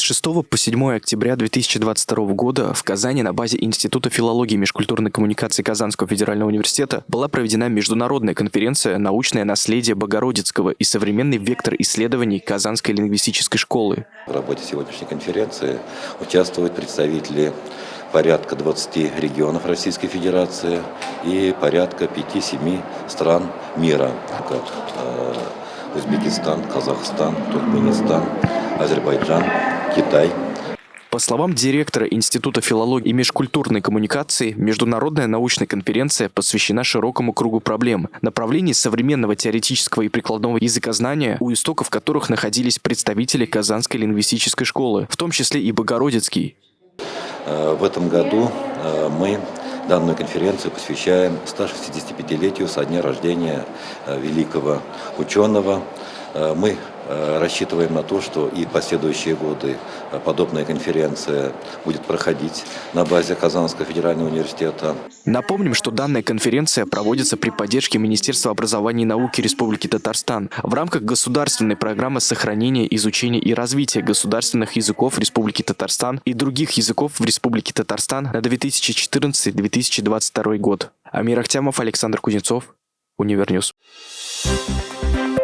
6 по 7 октября 2022 года в Казани на базе Института филологии и межкультурной коммуникации Казанского федерального университета была проведена международная конференция «Научное наследие Богородицкого и современный вектор исследований Казанской лингвистической школы». В работе сегодняшней конференции участвуют представители порядка 20 регионов Российской Федерации и порядка 5-7 стран мира, э, Узбекистан, Казахстан, Туркменистан, Азербайджан, Китай. По словам директора Института филологии и межкультурной коммуникации, международная научная конференция посвящена широкому кругу проблем, направлений современного теоретического и прикладного языкознания, у истоков которых находились представители Казанской лингвистической школы, в том числе и Богородицкий. Э, в этом году э, мы данную конференцию посвящаем 165-летию со дня рождения э, великого ученого. Мы Э, рассчитываем на то, что и последующие годы э, подобная конференция будет проходить на базе Казанского федерального университета. Напомним, что данная конференция проводится при поддержке Министерства образования и науки Республики Татарстан в рамках государственной программы сохранения, изучения и развития государственных языков Республики Татарстан и других языков в Республике Татарстан на 2014-2022 год. Амир Ахтямов, Александр Кузнецов, Универньюз. Thank you